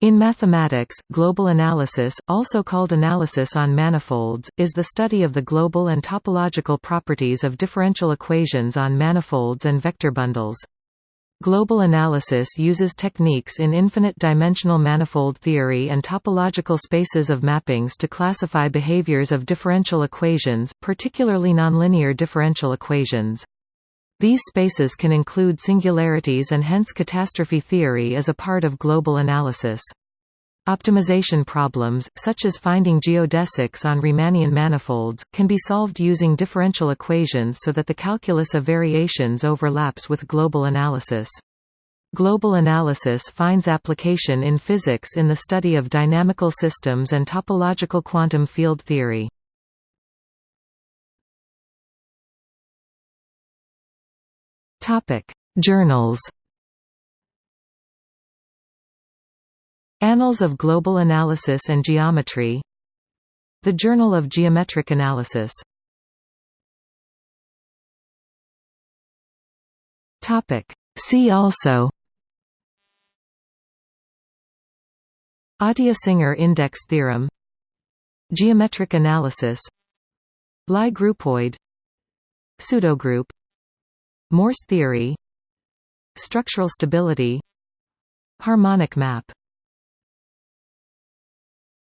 In mathematics, global analysis, also called analysis on manifolds, is the study of the global and topological properties of differential equations on manifolds and vector bundles. Global analysis uses techniques in infinite-dimensional manifold theory and topological spaces of mappings to classify behaviors of differential equations, particularly nonlinear differential equations. These spaces can include singularities and hence catastrophe theory is a part of global analysis. Optimization problems, such as finding geodesics on Riemannian manifolds, can be solved using differential equations so that the calculus of variations overlaps with global analysis. Global analysis finds application in physics in the study of dynamical systems and topological quantum field theory. Topic: Journals. Annals of Global Analysis and Geometry. The Journal of Geometric Analysis. Topic: See also. Atiyah-Singer index theorem Geometric analysis Lie groupoid Pseudogroup Morse theory. Structural stability. Harmonic map